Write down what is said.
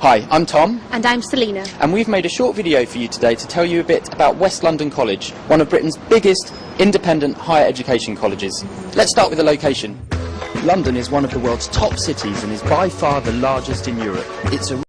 Hi, I'm Tom, And I'm Selina, and we've made a short video for you today to tell you a bit about West London College, one of Britain's biggest independent higher education colleges. Let's start with the location. London is one of the world's top cities and is by far the largest in Europe. It's a